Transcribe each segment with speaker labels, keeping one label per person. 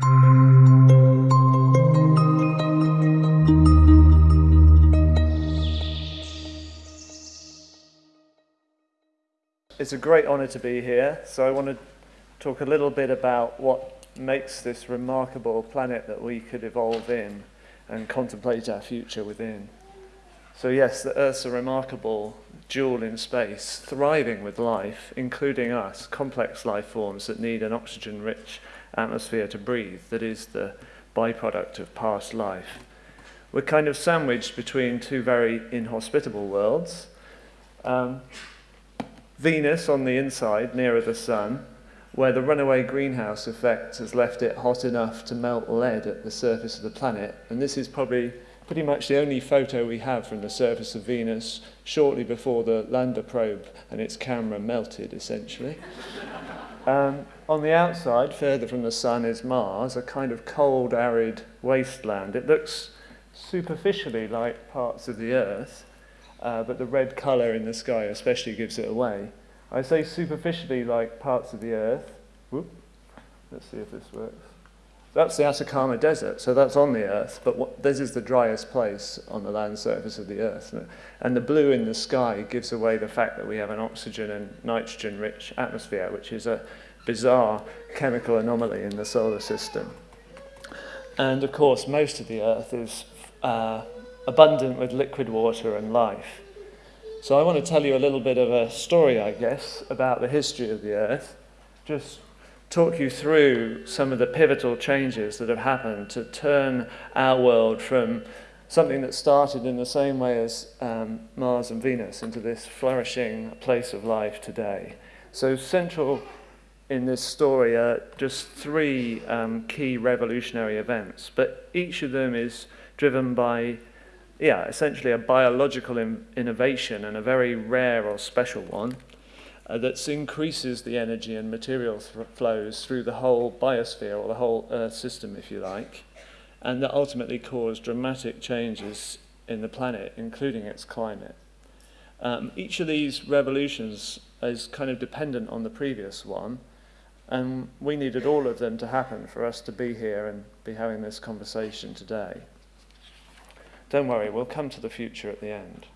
Speaker 1: It's a great honour to be here, so I want to talk a little bit about what makes this remarkable planet that we could evolve in and contemplate our future within. So yes, the Earth's a remarkable jewel in space, thriving with life, including us, complex life forms that need an oxygen-rich atmosphere to breathe, that is the byproduct of past life. We're kind of sandwiched between two very inhospitable worlds. Um, Venus on the inside, nearer the sun, where the runaway greenhouse effect has left it hot enough to melt lead at the surface of the planet. And this is probably pretty much the only photo we have from the surface of Venus shortly before the lander probe and its camera melted, essentially. Um, on the outside, further from the sun, is Mars, a kind of cold, arid wasteland. It looks superficially like parts of the Earth, uh, but the red colour in the sky especially gives it away. I say superficially like parts of the Earth. Whoop. Let's see if this works. That's the Atacama Desert, so that's on the Earth, but what, this is the driest place on the land surface of the Earth. And the blue in the sky gives away the fact that we have an oxygen and nitrogen-rich atmosphere, which is a bizarre chemical anomaly in the solar system. And of course, most of the Earth is uh, abundant with liquid water and life. So I want to tell you a little bit of a story, I guess, about the history of the Earth. Just talk you through some of the pivotal changes that have happened to turn our world from something that started in the same way as um, Mars and Venus into this flourishing place of life today. So central in this story are just three um, key revolutionary events, but each of them is driven by yeah, essentially a biological in innovation and a very rare or special one uh, that increases the energy and material th flows through the whole biosphere or the whole Earth system, if you like, and that ultimately cause dramatic changes in the planet, including its climate. Um, each of these revolutions is kind of dependent on the previous one, and we needed all of them to happen for us to be here and be having this conversation today. Don't worry, we'll come to the future at the end.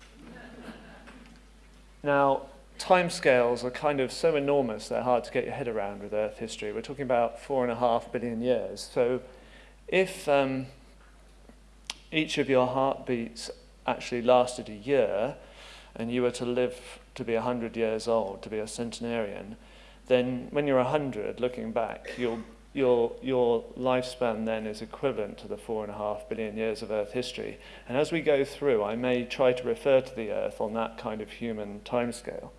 Speaker 1: Now, timescales are kind of so enormous they're hard to get your head around with Earth history. We're talking about four and a half billion years. So if um, each of your heartbeats actually lasted a year, and you were to live to be 100 years old, to be a centenarian, then when you're 100, looking back, you'll your, your lifespan then is equivalent to the four and a half billion years of Earth history. And as we go through, I may try to refer to the Earth on that kind of human timescale.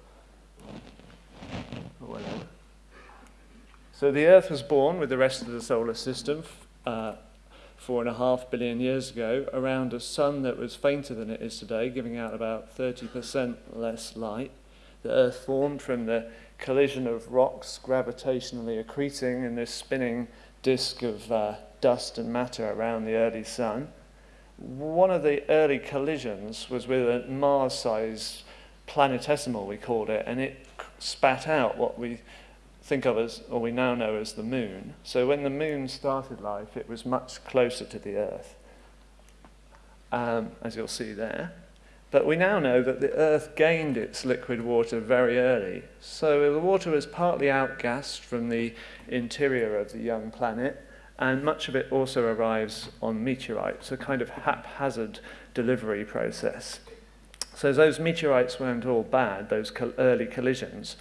Speaker 1: So the Earth was born with the rest of the solar system uh, four and a half billion years ago around a sun that was fainter than it is today, giving out about 30% less light. The Earth formed from the collision of rocks gravitationally accreting in this spinning disk of uh, dust and matter around the early sun. One of the early collisions was with a Mars-sized planetesimal, we called it, and it spat out what we think of as, or we now know as the moon. So when the moon started life, it was much closer to the Earth, um, as you'll see there. But we now know that the Earth gained its liquid water very early. So the water was partly outgassed from the interior of the young planet, and much of it also arrives on meteorites, a kind of haphazard delivery process. So those meteorites weren't all bad, those early collisions,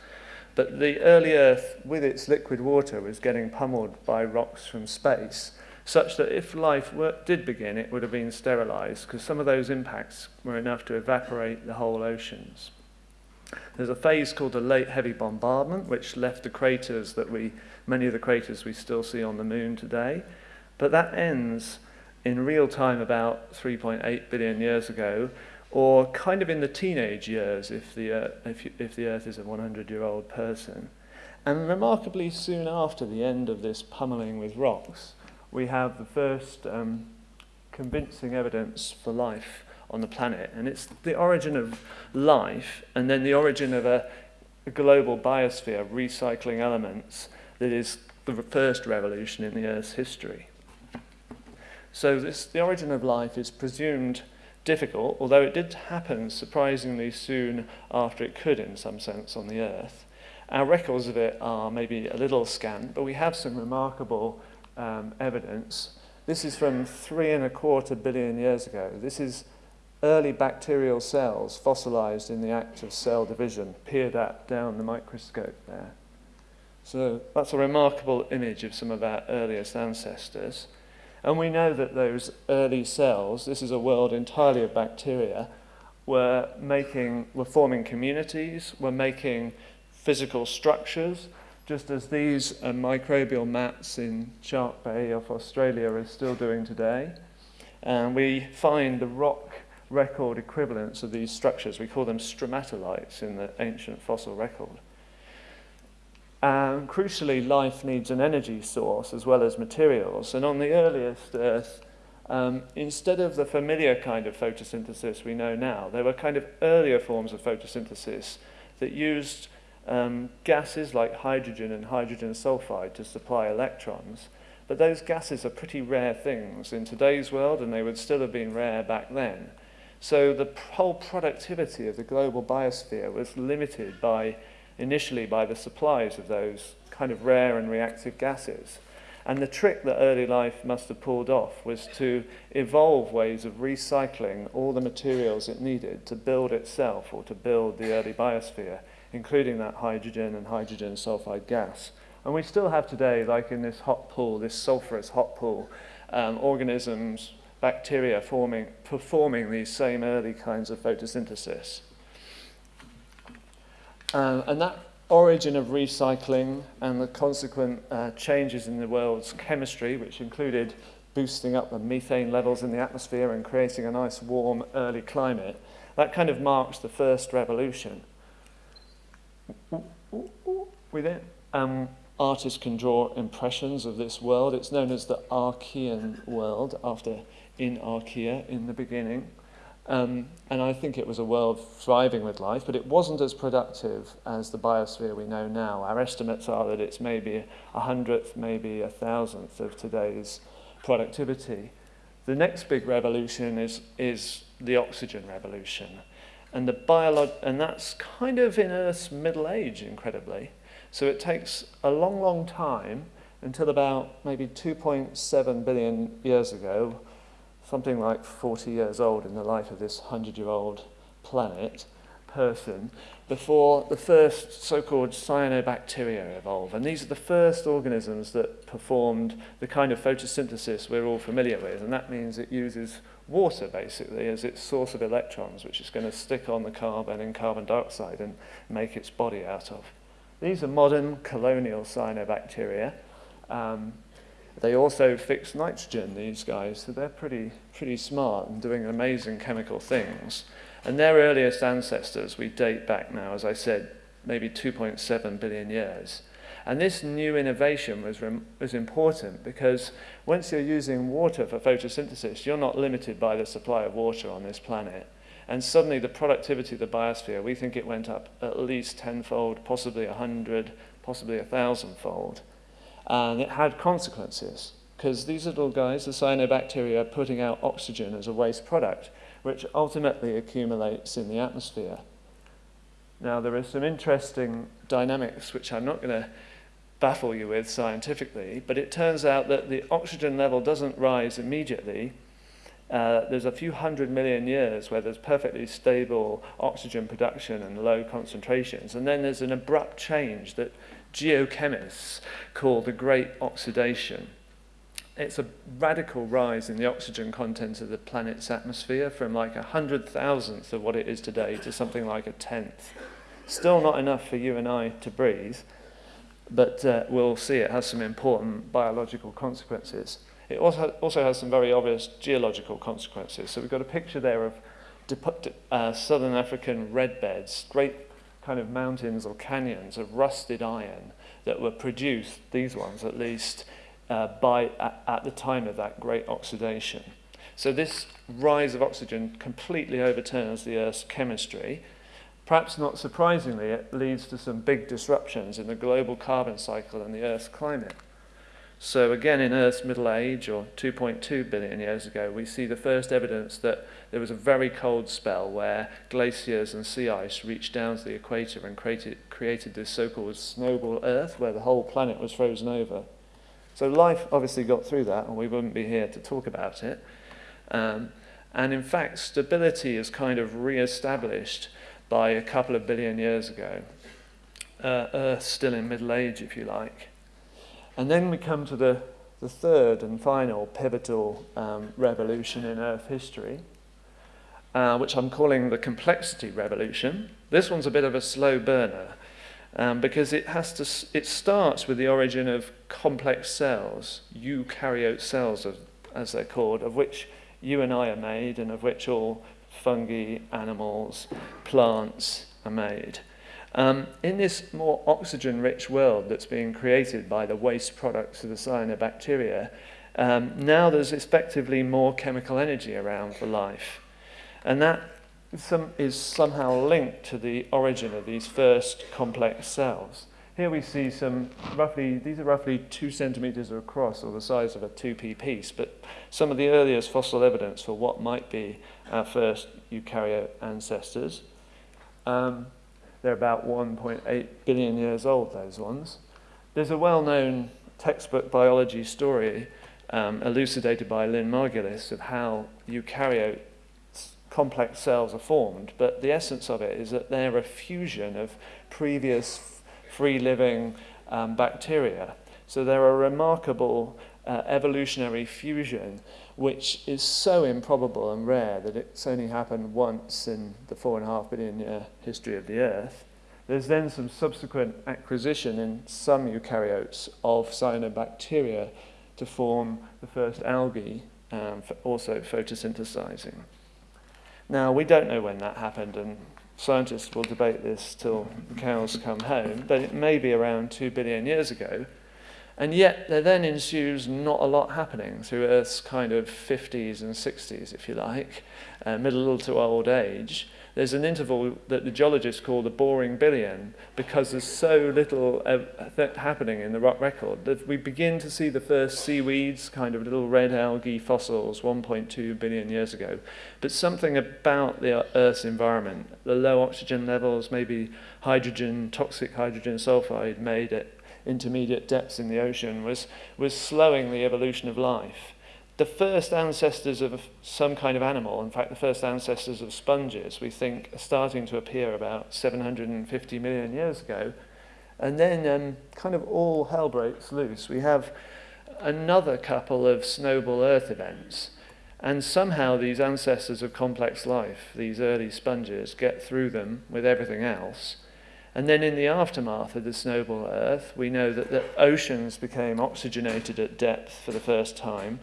Speaker 1: but the early Earth, with its liquid water, was getting pummeled by rocks from space, such that if life were, did begin, it would have been sterilized because some of those impacts were enough to evaporate the whole oceans. There's a phase called the late heavy bombardment, which left the craters that we, many of the craters we still see on the moon today. But that ends in real time about 3.8 billion years ago, or kind of in the teenage years if the, uh, if, if the Earth is a 100-year-old person. And remarkably soon after the end of this pummeling with rocks, we have the first um, convincing evidence for life on the planet. And it's the origin of life and then the origin of a, a global biosphere recycling elements that is the first revolution in the Earth's history. So this, the origin of life is presumed difficult, although it did happen surprisingly soon after it could in some sense on the Earth. Our records of it are maybe a little scant, but we have some remarkable um, evidence. This is from three and a quarter billion years ago. This is early bacterial cells fossilized in the act of cell division, peered at down the microscope there. So that's a remarkable image of some of our earliest ancestors. And we know that those early cells, this is a world entirely of bacteria, were making, were forming communities, were making physical structures, just as these uh, microbial mats in Shark Bay off Australia are still doing today. And we find the rock record equivalents of these structures. We call them stromatolites in the ancient fossil record. And crucially, life needs an energy source as well as materials. And on the earliest Earth, um, instead of the familiar kind of photosynthesis we know now, there were kind of earlier forms of photosynthesis that used um, gases like hydrogen and hydrogen sulfide to supply electrons. But those gases are pretty rare things in today's world, and they would still have been rare back then. So the whole productivity of the global biosphere was limited by initially by the supplies of those kind of rare and reactive gases. And the trick that early life must have pulled off was to evolve ways of recycling all the materials it needed to build itself or to build the early biosphere, including that hydrogen and hydrogen sulfide gas. And we still have today, like in this hot pool, this sulfurous hot pool, um, organisms, bacteria forming, performing these same early kinds of photosynthesis. Uh, and that origin of recycling and the consequent uh, changes in the world's chemistry, which included boosting up the methane levels in the atmosphere and creating a nice warm early climate, that kind of marks the first revolution. With it, um, artists can draw impressions of this world. It's known as the Archean world, after in Archaea in the beginning. Um, and I think it was a world thriving with life, but it wasn't as productive as the biosphere we know now. Our estimates are that it's maybe a hundredth, maybe a thousandth of today's productivity. The next big revolution is, is the oxygen revolution. And, the and that's kind of in Earth's middle age, incredibly. So it takes a long, long time until about maybe 2.7 billion years ago, something like 40 years old in the life of this 100-year-old planet, person, before the first so-called cyanobacteria evolve. And these are the first organisms that performed the kind of photosynthesis we're all familiar with, and that means it uses water, basically, as its source of electrons, which is going to stick on the carbon in carbon dioxide and make its body out of. These are modern colonial cyanobacteria. Um, they also fix nitrogen, these guys, so they're pretty, pretty smart and doing amazing chemical things. And their earliest ancestors, we date back now, as I said, maybe 2.7 billion years. And this new innovation was, was important because once you're using water for photosynthesis, you're not limited by the supply of water on this planet. And suddenly the productivity of the biosphere, we think it went up at least tenfold, possibly a hundred, possibly a thousandfold. And it had consequences because these little guys, the cyanobacteria, are putting out oxygen as a waste product, which ultimately accumulates in the atmosphere. Now, there are some interesting dynamics which I'm not going to baffle you with scientifically, but it turns out that the oxygen level doesn't rise immediately. Uh, there's a few hundred million years where there's perfectly stable oxygen production and low concentrations, and then there's an abrupt change that geochemists call the Great Oxidation. It's a radical rise in the oxygen content of the planet's atmosphere from like a hundred thousandth of what it is today to something like a tenth. Still not enough for you and I to breathe, but uh, we'll see it has some important biological consequences. It also, also has some very obvious geological consequences. So we've got a picture there of uh, southern African red beds, great kind of mountains or canyons of rusted iron that were produced, these ones at least, uh, by, at, at the time of that great oxidation. So this rise of oxygen completely overturns the Earth's chemistry. Perhaps not surprisingly, it leads to some big disruptions in the global carbon cycle and the Earth's climate. So again, in Earth's middle age, or 2.2 billion years ago, we see the first evidence that there was a very cold spell where glaciers and sea ice reached down to the equator and created, created this so-called snowball Earth, where the whole planet was frozen over. So life obviously got through that, and we wouldn't be here to talk about it. Um, and in fact, stability is kind of re-established by a couple of billion years ago. Uh, Earth still in middle age, if you like. And then we come to the, the third and final pivotal um, revolution in Earth history, uh, which I'm calling the complexity revolution. This one's a bit of a slow burner um, because it has to. It starts with the origin of complex cells, eukaryote cells, of, as they're called, of which you and I are made, and of which all fungi, animals, plants are made. Um, in this more oxygen-rich world that's being created by the waste products of the cyanobacteria, um, now there's effectively more chemical energy around for life. And that some, is somehow linked to the origin of these first complex cells. Here we see some roughly, these are roughly two centimeters across, or the size of a 2p piece, but some of the earliest fossil evidence for what might be our first eukaryote ancestors. Um, they're about 1.8 billion years old, those ones. There's a well-known textbook biology story um, elucidated by Lynn Margulis of how eukaryote complex cells are formed, but the essence of it is that they're a fusion of previous free-living um, bacteria. So they're a remarkable uh, evolutionary fusion which is so improbable and rare that it's only happened once in the four and a half billion year history of the Earth. There's then some subsequent acquisition in some eukaryotes of cyanobacteria to form the first algae, um, also photosynthesizing. Now, we don't know when that happened, and scientists will debate this till the cows come home, but it may be around two billion years ago. And yet there then ensues not a lot happening through Earth's kind of 50s and 60s, if you like, uh, middle to old age. There's an interval that the geologists call the boring billion because there's so little uh, happening in the rock record that we begin to see the first seaweeds, kind of little red algae fossils 1.2 billion years ago. But something about the Earth's environment, the low oxygen levels, maybe hydrogen, toxic hydrogen sulfide made it intermediate depths in the ocean was, was slowing the evolution of life. The first ancestors of some kind of animal, in fact, the first ancestors of sponges, we think are starting to appear about 750 million years ago. And then um, kind of all hell breaks loose. We have another couple of snowball Earth events. And somehow these ancestors of complex life, these early sponges, get through them with everything else. And then in the aftermath of the snowball Earth, we know that the oceans became oxygenated at depth for the first time.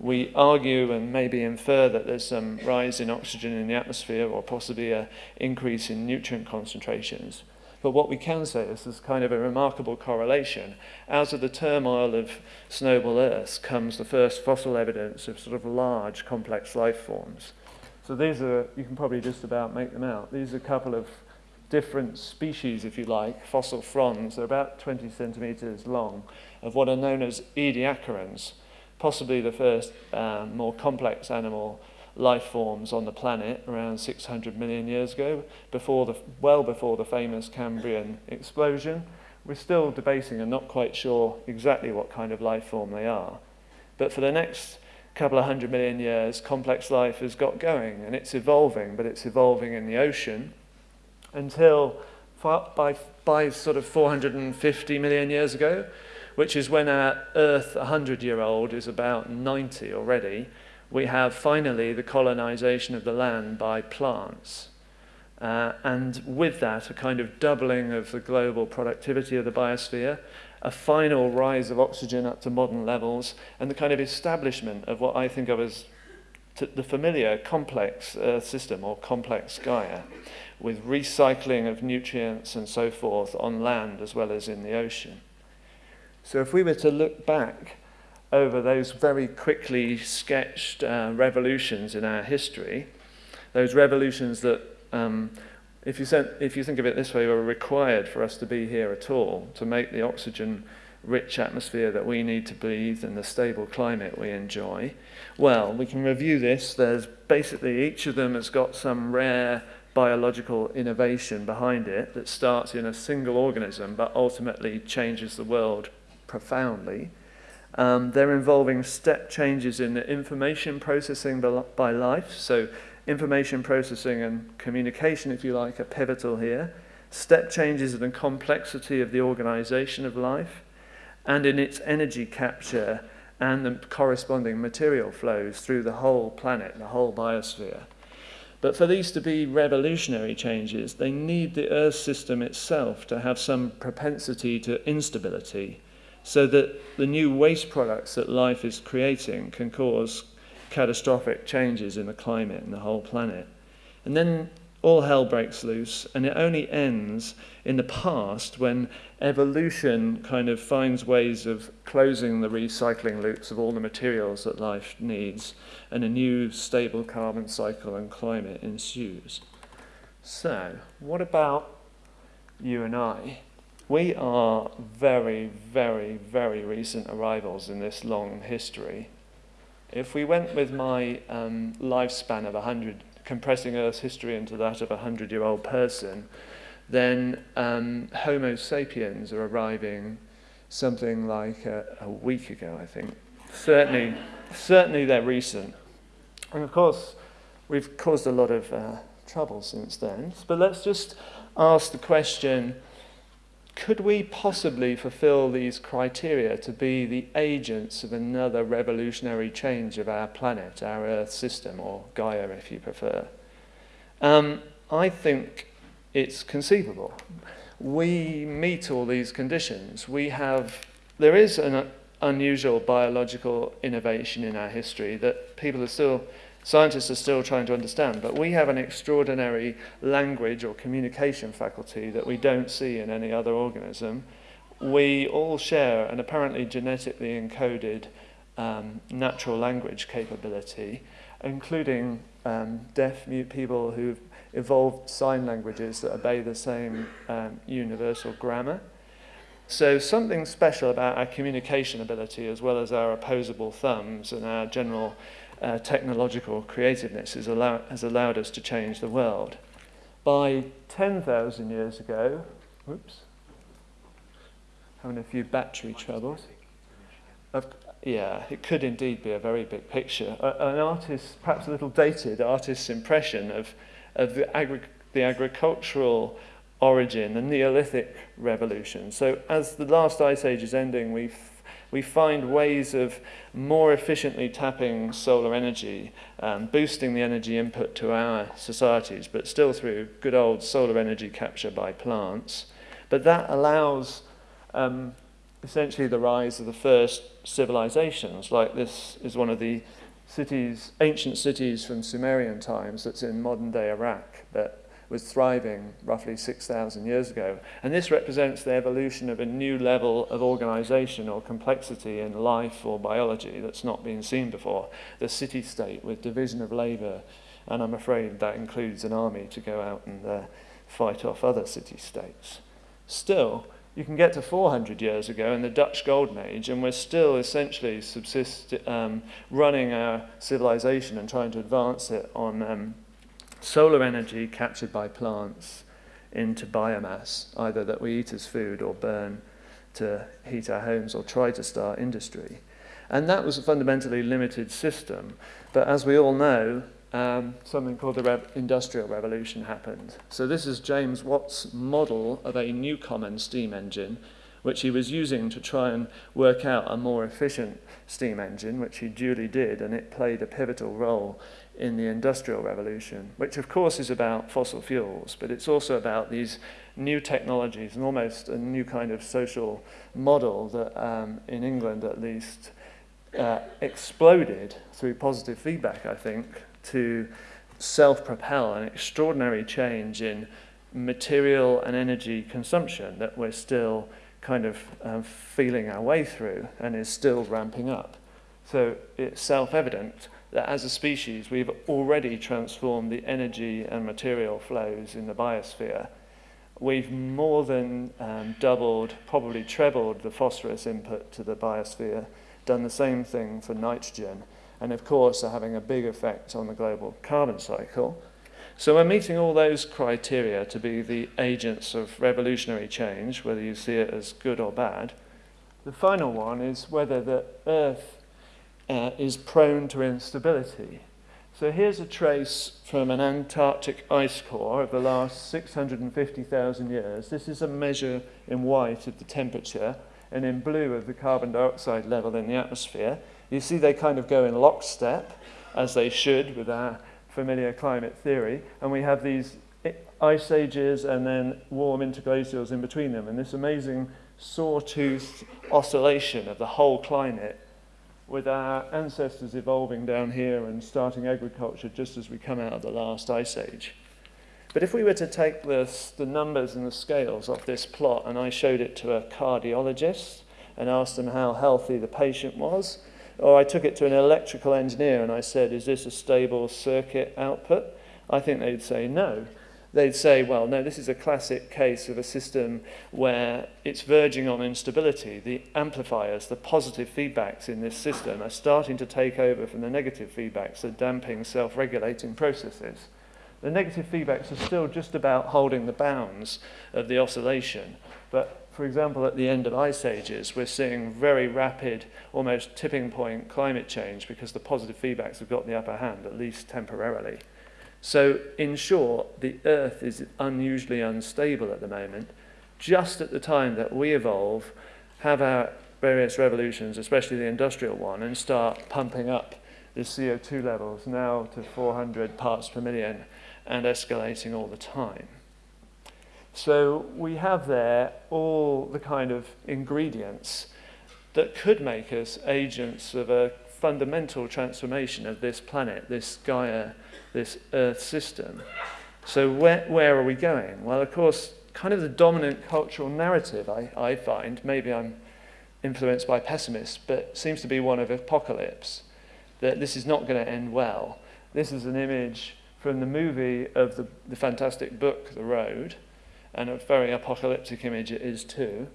Speaker 1: We argue and maybe infer that there's some rise in oxygen in the atmosphere or possibly an increase in nutrient concentrations. But what we can say is there's kind of a remarkable correlation. Out of the turmoil of snowball Earth comes the first fossil evidence of sort of large, complex life forms. So these are, you can probably just about make them out. These are a couple of different species, if you like, fossil fronds, they're about 20 centimeters long, of what are known as ediacarans, possibly the first um, more complex animal life forms on the planet around 600 million years ago, before the, well before the famous Cambrian explosion. We're still debating and not quite sure exactly what kind of life form they are. But for the next couple of hundred million years, complex life has got going and it's evolving, but it's evolving in the ocean, until by, by sort of 450 million years ago, which is when our Earth, 100-year-old, is about 90 already, we have finally the colonization of the land by plants. Uh, and with that, a kind of doubling of the global productivity of the biosphere, a final rise of oxygen up to modern levels, and the kind of establishment of what I think of as the familiar complex Earth system or complex Gaia with recycling of nutrients and so forth on land as well as in the ocean. So if we were to look back over those very quickly sketched uh, revolutions in our history, those revolutions that, um, if, you sent, if you think of it this way, were required for us to be here at all, to make the oxygen rich atmosphere that we need to breathe and the stable climate we enjoy? Well, we can review this. There's basically each of them has got some rare biological innovation behind it that starts in a single organism but ultimately changes the world profoundly. Um, they're involving step changes in the information processing by life. So information processing and communication, if you like, are pivotal here. Step changes in the complexity of the organization of life and in its energy capture and the corresponding material flows through the whole planet, the whole biosphere. But for these to be revolutionary changes, they need the Earth system itself to have some propensity to instability so that the new waste products that life is creating can cause catastrophic changes in the climate and the whole planet. And then all hell breaks loose, and it only ends in the past when evolution kind of finds ways of closing the recycling loops of all the materials that life needs, and a new stable carbon cycle and climate ensues. So, what about you and I? We are very, very, very recent arrivals in this long history. If we went with my um, lifespan of 100 compressing Earth's history into that of a hundred-year-old person, then um, Homo sapiens are arriving something like a, a week ago, I think. Certainly, certainly they're recent. And of course, we've caused a lot of uh, trouble since then. But let's just ask the question, could we possibly fulfill these criteria to be the agents of another revolutionary change of our planet, our Earth system, or Gaia if you prefer? Um, I think it's conceivable. We meet all these conditions. We have, there is an unusual biological innovation in our history that people are still scientists are still trying to understand, but we have an extraordinary language or communication faculty that we don't see in any other organism. We all share an apparently genetically encoded um, natural language capability, including um, deaf mute people who've evolved sign languages that obey the same um, universal grammar. So something special about our communication ability as well as our opposable thumbs and our general uh, technological creativeness has, allow has allowed us to change the world. By 10,000 years ago, whoops, having a few battery troubles. Of, yeah, it could indeed be a very big picture. A, an artist, perhaps a little dated, artist's impression of, of the, agri the agricultural origin, the Neolithic revolution. So as the last ice age is ending, we've we find ways of more efficiently tapping solar energy, and boosting the energy input to our societies, but still through good old solar energy capture by plants. But that allows um, essentially the rise of the first civilizations, like this is one of the cities, ancient cities from Sumerian times that's in modern day Iraq that was thriving roughly 6,000 years ago. And this represents the evolution of a new level of organization or complexity in life or biology that's not been seen before. The city state with division of labor, and I'm afraid that includes an army to go out and uh, fight off other city states. Still, you can get to 400 years ago in the Dutch Golden Age, and we're still essentially subsist, um, running our civilization and trying to advance it on um, solar energy captured by plants into biomass, either that we eat as food or burn to heat our homes or try to start industry. And that was a fundamentally limited system. But as we all know, um, something called the Industrial Revolution happened. So this is James Watt's model of a Newcomen steam engine, which he was using to try and work out a more efficient steam engine, which he duly did, and it played a pivotal role in the Industrial Revolution, which of course is about fossil fuels, but it's also about these new technologies and almost a new kind of social model that um, in England at least uh, exploded through positive feedback, I think, to self-propel an extraordinary change in material and energy consumption that we're still kind of um, feeling our way through and is still ramping up. So it's self-evident that as a species we've already transformed the energy and material flows in the biosphere we've more than um, doubled, probably trebled the phosphorus input to the biosphere, done the same thing for nitrogen, and of course are having a big effect on the global carbon cycle. So we're meeting all those criteria to be the agents of revolutionary change, whether you see it as good or bad. The final one is whether the Earth uh, is prone to instability. So here's a trace from an Antarctic ice core of the last 650,000 years. This is a measure in white of the temperature and in blue of the carbon dioxide level in the atmosphere. You see they kind of go in lockstep, as they should with our familiar climate theory, and we have these ice ages and then warm interglacials in between them, and this amazing sawtooth oscillation of the whole climate with our ancestors evolving down here and starting agriculture just as we come out of the last ice age. But if we were to take this, the numbers and the scales off this plot and I showed it to a cardiologist and asked them how healthy the patient was, or I took it to an electrical engineer and I said, is this a stable circuit output? I think they'd say no they'd say, well, no, this is a classic case of a system where it's verging on instability. The amplifiers, the positive feedbacks in this system are starting to take over from the negative feedbacks, the damping, self-regulating processes. The negative feedbacks are still just about holding the bounds of the oscillation. But for example, at the end of ice ages, we're seeing very rapid, almost tipping point climate change because the positive feedbacks have got the upper hand, at least temporarily. So, in short, the Earth is unusually unstable at the moment, just at the time that we evolve, have our various revolutions, especially the industrial one, and start pumping up the CO2 levels now to 400 parts per million and escalating all the time. So we have there all the kind of ingredients that could make us agents of a fundamental transformation of this planet, this Gaia this Earth system. So where, where are we going? Well, of course, kind of the dominant cultural narrative, I, I find, maybe I'm influenced by pessimists, but seems to be one of apocalypse, that this is not going to end well. This is an image from the movie of the, the fantastic book, The Road, and a very apocalyptic image it is too.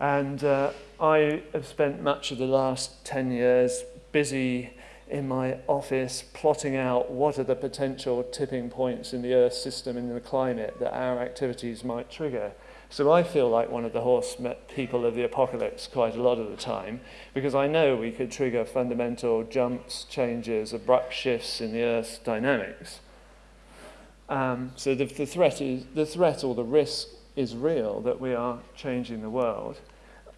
Speaker 1: And uh, I have spent much of the last 10 years busy in my office plotting out what are the potential tipping points in the Earth system and in the climate that our activities might trigger. So I feel like one of the horse people of the apocalypse quite a lot of the time because I know we could trigger fundamental jumps, changes, abrupt shifts in the Earth's dynamics. Um, so the, the, threat is, the threat or the risk is real that we are changing the world.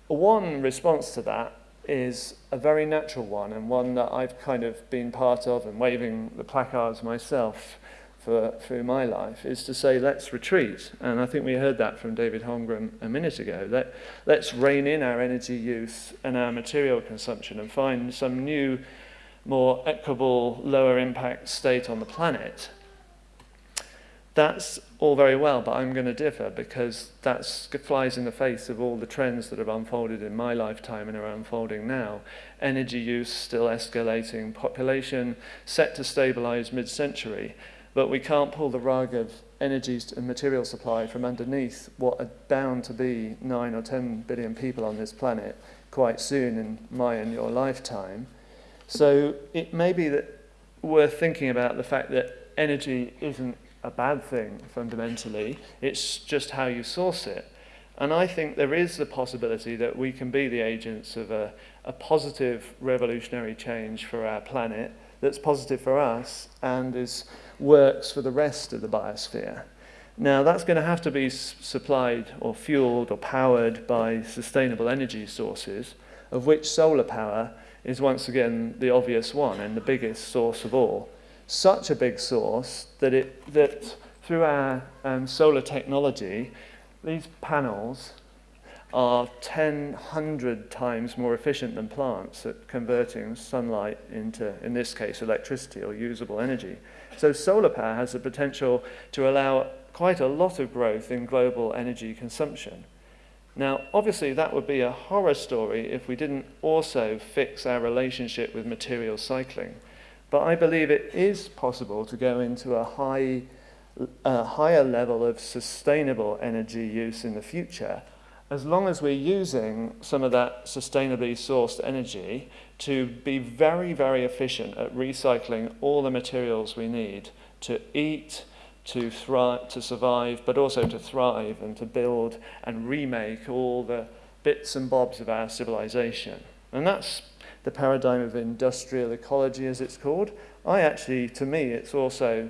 Speaker 1: One response to that is a very natural one and one that I've kind of been part of and waving the placards myself for, through my life is to say let's retreat and I think we heard that from David Holmgren a minute ago Let, let's rein in our energy use and our material consumption and find some new more equable lower impact state on the planet that's all very well, but I'm going to differ because that flies in the face of all the trends that have unfolded in my lifetime and are unfolding now. Energy use still escalating, population set to stabilize mid-century, but we can't pull the rug of energy and material supply from underneath what are bound to be 9 or 10 billion people on this planet quite soon in my and your lifetime. So it may be that worth thinking about the fact that energy isn't a bad thing fundamentally. It's just how you source it. And I think there is the possibility that we can be the agents of a, a positive revolutionary change for our planet that's positive for us and is, works for the rest of the biosphere. Now, that's going to have to be supplied or fueled or powered by sustainable energy sources, of which solar power is once again the obvious one and the biggest source of all such a big source that, it, that through our um, solar technology, these panels are 10, 100 times more efficient than plants at converting sunlight into, in this case, electricity or usable energy. So solar power has the potential to allow quite a lot of growth in global energy consumption. Now, obviously, that would be a horror story if we didn't also fix our relationship with material cycling. But I believe it is possible to go into a high a higher level of sustainable energy use in the future, as long as we're using some of that sustainably sourced energy to be very, very efficient at recycling all the materials we need to eat, to thrive, to survive, but also to thrive and to build and remake all the bits and bobs of our civilization. And that's the paradigm of industrial ecology, as it's called. I actually, to me, it's also,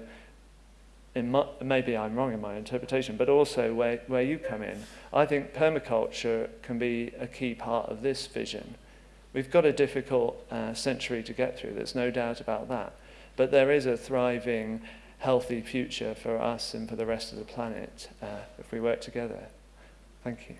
Speaker 1: my, maybe I'm wrong in my interpretation, but also where, where you come in. I think permaculture can be a key part of this vision. We've got a difficult uh, century to get through, there's no doubt about that. But there is a thriving, healthy future for us and for the rest of the planet uh, if we work together. Thank you.